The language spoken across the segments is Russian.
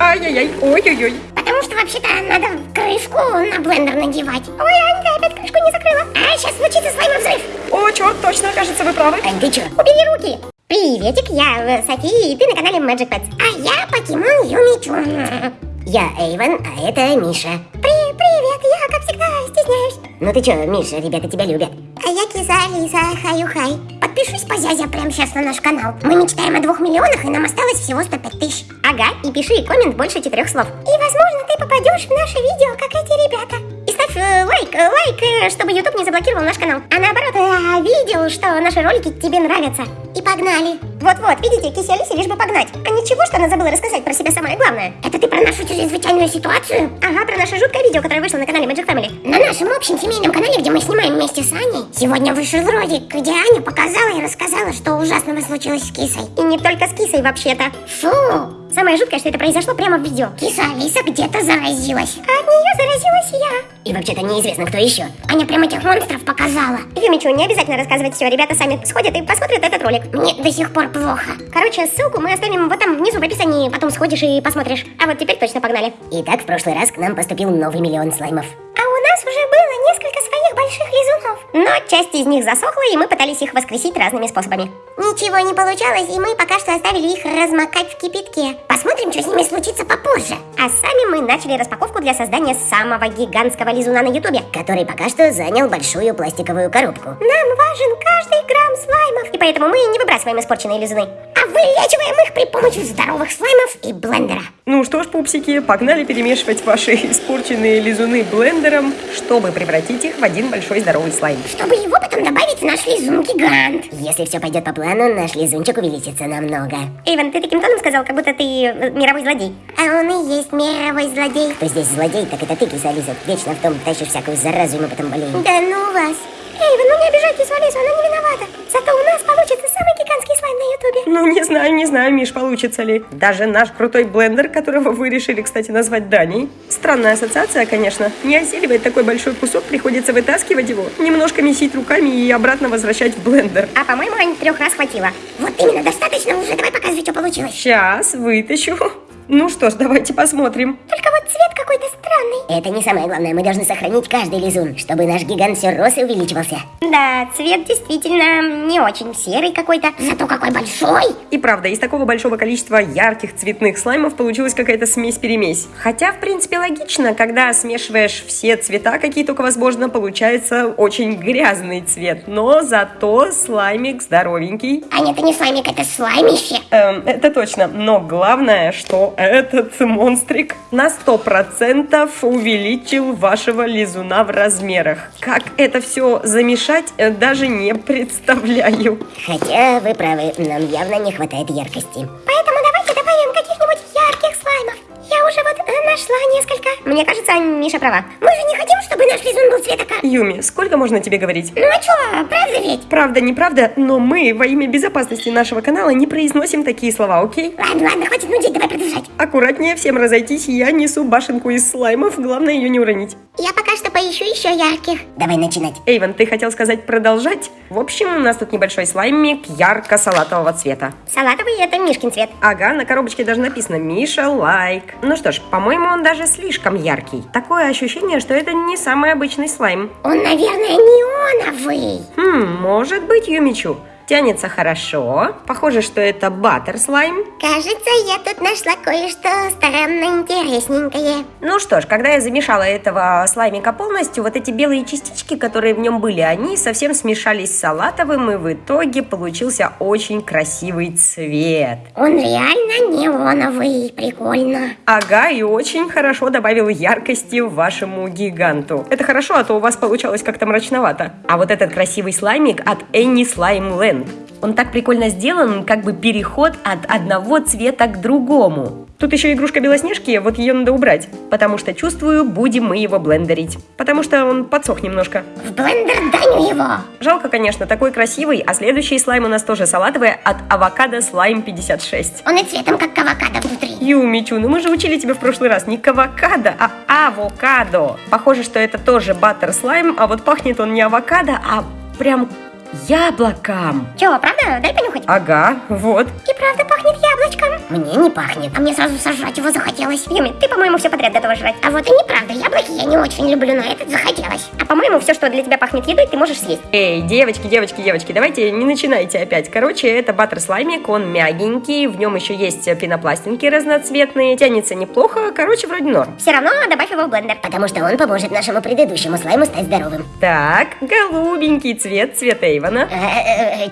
Ай-яй-яй, ой-ой-ой. Потому что вообще-то надо крышку на блендер надевать. Ой, Анька опять крышку не закрыла. А, сейчас случится слаймовый взрыв. О, черт, точно, кажется, вы правы. Ань, ты чё? Убери руки. Приветик, я э, София, и ты на канале Magic Pets. А я покемон Юмичу. Я Эйвен, а это Миша. При привет, я, как всегда, стесняюсь. Ну ты чё, Миша, ребята тебя любят. А я Киза Алиса, хаю-хай. Подпишись, позязя, прямо сейчас на наш канал. Мы мечтаем о двух миллионах, и нам осталось всего 105 тысяч. Ага, и пиши коммент больше четырех слов. И, возможно, ты попадешь в наше видео, как эти ребята. И ставь э, лайк, э, лайк, э, чтобы YouTube не заблокировал наш канал. А наоборот, видел, что наши ролики тебе нравятся. И погнали. Вот-вот, видите, Алисе лишь бы погнать. А ничего, что она забыла рассказать про себя самое главное. Это ты про нашу чрезвычайную ситуацию? Ага, про наше жуткое видео, которое вышло на канале Magic Family. На нашем общем семейном канале, где мы снимаем вместе с Аней, сегодня вышел ролик, где Аня показала и рассказала, что ужасного случилось с кисой. И не только с кисой вообще-то. Фу! Самое жуткое, что это произошло прямо в видео. Киса Алиса где-то заразилась. А от нее заразилась. И вообще-то неизвестно, кто еще. Аня прям этих монстров показала. Юмичу, не обязательно рассказывать все. Ребята сами сходят и посмотрят этот ролик. Мне до сих пор плохо. Короче, ссылку мы оставим вот там внизу в описании. Потом сходишь и посмотришь. А вот теперь точно погнали. Итак, в прошлый раз к нам поступил новый миллион слаймов. А Но часть из них засохла, и мы пытались их воскресить разными способами. Ничего не получалось, и мы пока что оставили их размокать в кипятке. Посмотрим, что с ними случится попозже. А сами мы начали распаковку для создания самого гигантского лизуна на ютубе. Который пока что занял большую пластиковую коробку. Нам важен каждый грамм слаймов. И поэтому мы не выбрасываем испорченные лизуны. А вылечиваем их при помощи здоровых слаймов и блендера. Ну что ж, пупсики, погнали перемешивать ваши испорченные лизуны блендером, чтобы превратить их в один большой здоровый слайм. Чтобы его потом добавить в наш лизун-гигант. Если все пойдет по плану, наш лизунчик увеличится намного. Эйвен, ты таким тоном сказал, как будто ты э, мировой злодей. А он и есть мировой злодей. Кто здесь злодей, так это ты, киса Алиса. Вечно в том тащишь всякую заразу, и мы потом болеем. Да ну вас. Эйвен, ну не обижайтесь, Алису, она не виновата. Зато у нас получится самый гигантский слайм на ютубе. Ну, не знаю, не знаю, Миш, получится ли. Даже наш крутой блендер, которого вы решили, кстати, назвать Даней. Странная ассоциация, конечно. Не осиливает такой большой кусок, приходится вытаскивать его, немножко месить руками и обратно возвращать в блендер. А по-моему, Ань, трех раз хватило. Вот именно, достаточно уже. Давай показывай, что получилось. Сейчас вытащу. Ну что ж, давайте посмотрим. Только вот странный. Это не самое главное, мы должны сохранить каждый лизун, чтобы наш гигант все рос и увеличивался. Да, цвет действительно не очень серый какой-то. Зато какой большой. И правда, из такого большого количества ярких цветных слаймов получилась какая-то смесь-перемесь. Хотя, в принципе, логично, когда смешиваешь все цвета, какие только возможно, получается очень грязный цвет. Но зато слаймик здоровенький. Аня, это не слаймик, это слаймище. Эм, это точно. Но главное, что этот монстрик на 100% увеличил вашего лизуна в размерах. Как это все замешать, э, даже не представляю. Хотя вы правы, нам явно не хватает яркости. Поэтому Мне кажется, Миша права. Мы же не хотим, чтобы наш лизун был цвета как... Юми, сколько можно тебе говорить? Ну а чё, правда ведь? Правда, неправда, но мы во имя безопасности нашего канала не произносим такие слова, окей? Ладно, ладно, хватит нудить, давай продолжать. Аккуратнее всем разойтись, я несу башенку из слаймов, главное ее не уронить. Я пока что поищу еще ярких. Давай начинать. Эйвен, ты хотел сказать продолжать? В общем, у нас тут небольшой слаймик ярко-салатового цвета. Салатовый это Мишкин цвет. Ага, на коробочке даже написано «Миша лайк». Ну что ж, по-моему, он даже слишком яркий. Такое ощущение, что это не самый обычный слайм. Он, наверное, неоновый. Хм, может быть, Юмичу. Тянется хорошо. Похоже, что это баттер слайм. Кажется, я тут нашла кое-что странно интересненькое. Ну что ж, когда я замешала этого слаймика полностью, вот эти белые частички, которые в нем были, они совсем смешались с салатовым, и в итоге получился очень красивый цвет. Он реально неоновый, прикольно. Ага, и очень хорошо добавил яркости вашему гиганту. Это хорошо, а то у вас получалось как-то мрачновато. А вот этот красивый слаймик от Энни Слайм Лэнд. Он так прикольно сделан, как бы переход от одного цвета к другому. Тут еще игрушка Белоснежки, вот ее надо убрать, потому что чувствую, будем мы его блендерить. Потому что он подсох немножко. В блендер Даню его. Жалко, конечно, такой красивый, а следующий слайм у нас тоже салатовый от Авокадо Слайм 56. Он и цветом, как авокадо внутри. Юмичу, ну мы же учили тебя в прошлый раз не авокадо, а авокадо. Похоже, что это тоже баттер слайм, а вот пахнет он не авокадо, а прям Яблоком. Чего, правда? Дай понюхать. Ага, вот. И правда пахнет яблочком. Мне не пахнет. А мне сразу сожрать его захотелось. Юми, ты, по-моему, все подряд готова жрать. А вот и неправда, яблоки я не очень люблю, но этот захотелось. По-моему, все, что для тебя пахнет едой, ты можешь съесть. Эй, девочки, девочки, девочки, давайте не начинайте опять. Короче, это баттер слаймик, он мягенький, в нем еще есть пенопластинки разноцветные, тянется неплохо, короче, вроде норм. Все равно добавь его в блендер. Потому что он поможет нашему предыдущему слайму стать здоровым. Так, голубенький цвет, цвет Эйвона.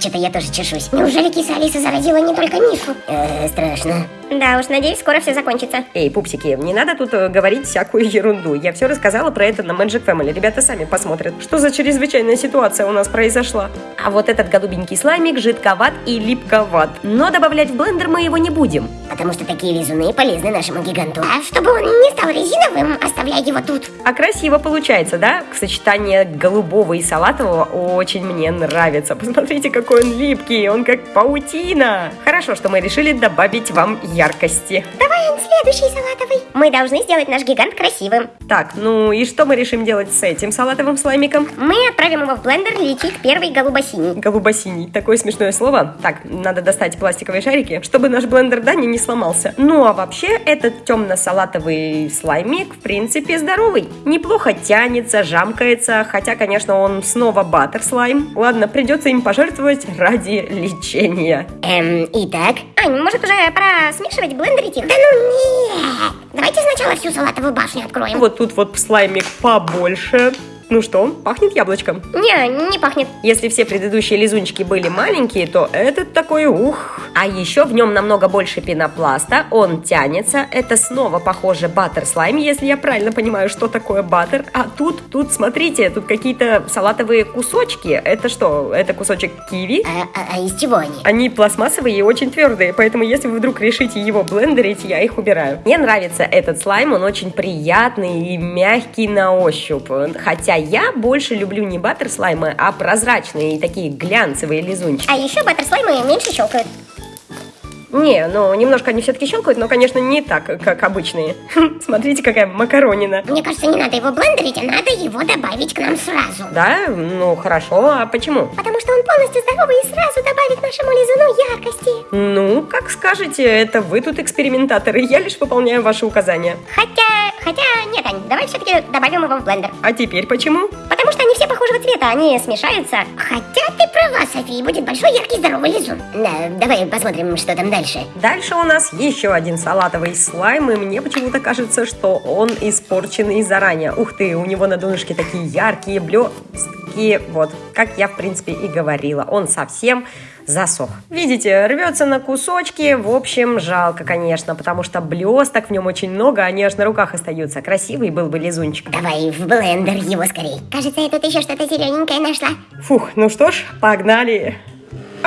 Что-то я тоже чешусь. Неужели киса Алиса заразила не только Мишу? Э, страшно. Да уж, надеюсь, скоро все закончится. Эй, пупсики, не надо тут э, говорить всякую ерунду. Я все рассказала про это на Magic Family. Ребята сами посмотрят, что за чрезвычайная ситуация у нас произошла. А вот этот голубенький слаймик жидковат и липковат. Но добавлять в блендер мы его не будем. Потому что такие лизуны полезны нашему гиганту. А чтобы он не стал резиновым, оставляй его тут. А красиво получается, да? Сочетание голубого и салатового очень мне нравится. Посмотрите, какой он липкий, он как паутина. Хорошо, что мы решили добавить вам яркости. Давай он следующий салатовый. Мы должны сделать наш гигант красивым. Так, ну и что мы решим делать с этим салатовым слаймиком? Мы отправим его в блендер лечить первый голубо-синий. Голубо-синий. Такое смешное слово. Так, надо достать пластиковые шарики, чтобы наш блендер Дани не сломался. Ну а вообще, этот темно-салатовый слаймик, в принципе, здоровый. Неплохо тянется, жамкается, хотя, конечно, он снова баттер слайм. Ладно, придется им пожертвовать ради лечения. Эм, итак, Ань, может уже пора смешивать, блендерить их? Да ну нет! Давайте сначала всю салатовую башню откроем. Вот тут вот слаймик побольше. Ну что, пахнет яблочком? Не, не пахнет. Если все предыдущие лизунчики были маленькие, то этот такой ух. А еще в нем намного больше пенопласта, он тянется. Это снова похоже баттер слайм, если я правильно понимаю, что такое баттер. А тут, тут, смотрите, тут какие-то салатовые кусочки. Это что, это кусочек киви? а, а- а из чего они? Они пластмассовые и очень твердые, поэтому если вы вдруг решите его блендерить, я их убираю. Мне нравится этот слайм, он очень приятный и мягкий на ощупь. Хотя я больше люблю не баттер слаймы, а прозрачные и такие глянцевые лизунчики. А еще баттер слаймы меньше щелкают. Не, ну немножко они все-таки щелкают, но, конечно, не так, как обычные. Смотрите, какая макаронина. Мне кажется, не надо его блендерить, а надо его добавить к нам сразу. Да? Ну, хорошо, а почему? Потому что он полностью здоровый и сразу добавит нашему лизуну яркости. Ну, как скажете, это вы тут экспериментаторы, я лишь выполняю ваши указания. Хотя, хотя, нет, Ань, давай все-таки добавим его в блендер. А теперь почему? Потому что они все похожего цвета, они смешаются. Хотя ты права, София, будет большой яркий здоровый лизун. Да, давай посмотрим, что там дальше. Дальше у нас еще один салатовый слайм, и мне почему-то кажется, что он испорченный заранее. Ух ты, у него на донышке такие яркие блестки. Вот, как я, в принципе, и говорила, он совсем засох. Видите, рвется на кусочки. В общем, жалко, конечно, потому что блесток в нем очень много, они аж на руках остаются. Красивый был бы лизунчик. Давай в блендер его скорей. Кажется, я тут еще что-то зелененькое нашла. Фух, ну что ж, погнали.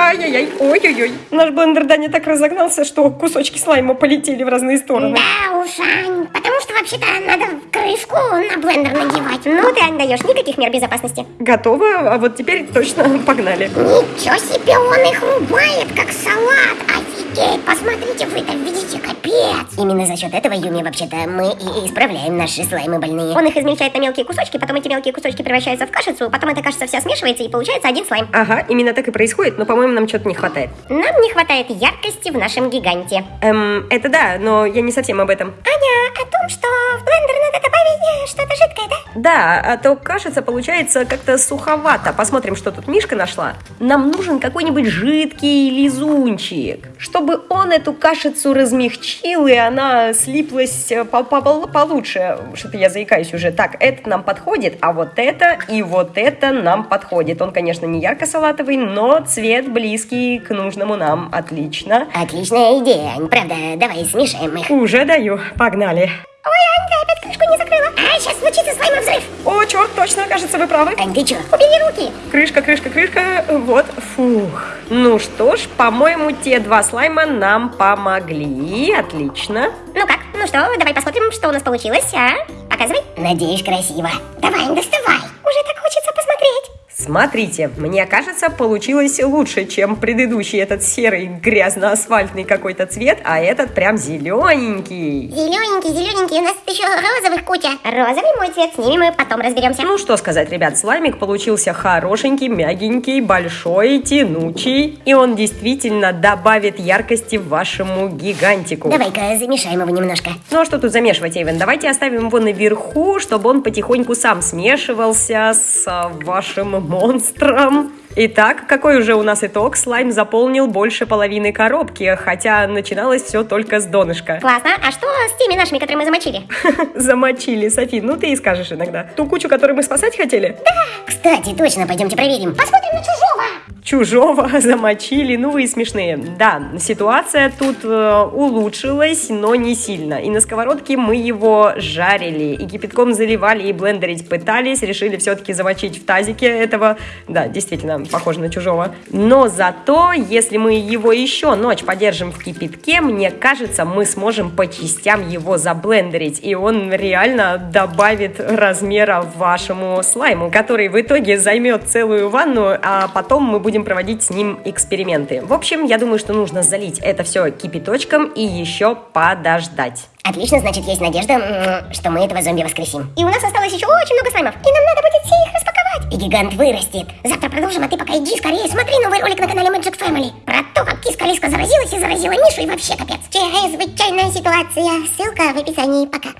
Ай-яй-яй, ой-ой-ой. Наш блендер Даня так разогнался, что кусочки слайма полетели в разные стороны. Да уж, Ань, потому что вообще-то надо крышку на блендер надевать. Ну ты, Ань, даешь никаких мер безопасности. Готово, а вот теперь точно погнали. Ничего себе, он их рубает, как салат. Офигеть, посмотрите, вы там видите, капец. Именно за счет этого, Юми, вообще-то, мы и исправляем наши слаймы больные. Он их измельчает на мелкие кусочки, потом эти мелкие кусочки превращаются в кашицу, потом эта кашица вся смешивается и получается один слайм. Ага, именно так и происходит, но, по-моему, нам что-то не хватает. Нам не хватает яркости в нашем гиганте. Эм, это да, но я не совсем об этом. Аня, о том, что в блендер надо добавить э, что-то жидкое, да? Да, а то кажется, получается как-то суховато. Посмотрим, что тут Мишка нашла. Нам нужен какой-нибудь жидкий лизунчик, чтобы он эту кашицу размягчил, и она слиплась э, по- по- по- получше. Что-то я заикаюсь уже. Так, этот нам подходит, а вот это и вот это нам подходит. Он, конечно, не ярко-салатовый, но цвет близкий к нужному нам. Отлично. Отличная идея. Правда, давай смешаем их. Уже даю. Погнали. Ой, Ань, ты опять крышку не закрыла. А, сейчас случится слаймовый взрыв. О, черт, точно, кажется, вы правы. Ань, ты чё? Убери руки. Крышка, крышка, крышка. Вот, фух. Ну что ж, по-моему, те два слайма нам помогли. Отлично. Ну как? Ну что, давай посмотрим, что у нас получилось, а? Показывай. Надеюсь, красиво. Давай, доставай. Уже так хочется посмотреть. Смотрите, мне кажется, получилось лучше, чем предыдущий этот серый грязно-асфальтный какой-то цвет, а этот прям зелененький. Зелененький, зелененький, у нас еще розовых куча. Розовый мой цвет, с ними мы потом разберемся. Ну что сказать, ребят, слаймик получился хорошенький, мягенький, большой, тянучий, и он действительно добавит яркости вашему гигантику. Давай-ка замешаем его немножко. Ну а что тут замешивать, Эйвен? Давайте оставим его наверху, чтобы он потихоньку сам смешивался с вашим монстром. Итак, какой уже у нас итог? Слайм заполнил больше половины коробки, хотя начиналось все только с донышка. Классно. А что с теми нашими, которые мы замочили? Замочили, Софи, ну ты и скажешь иногда. Ту кучу, которую мы спасать хотели? Кстати, точно, пойдемте проверим. Посмотрим на чужого. Чужого замочили, ну вы и смешные. Да, ситуация тут э, улучшилась, но не сильно. И на сковородке мы его жарили, и кипятком заливали, и блендерить пытались, решили все-таки замочить в тазике этого. Да, действительно, похоже на чужого. Но зато, если мы его еще ночь подержим в кипятке, мне кажется, мы сможем по частям его заблендерить, и он реально добавит размера вашему слайму, который в итоге займет целую ванну, а потом мы будем проводить с ним эксперименты. В общем, я думаю, что нужно залить это все кипяточком и еще подождать. Отлично, значит, есть надежда, что мы этого зомби воскресим. И у нас осталось еще очень много слаймов. И нам надо будет все их распаковать. И гигант вырастет. Завтра продолжим, а ты пока иди скорее смотри новый ролик на канале Magic Family. Про то, как киска Лиска заразилась и заразила Мишу и вообще капец. Чрезвычайная ситуация. Ссылка в описании. Пока.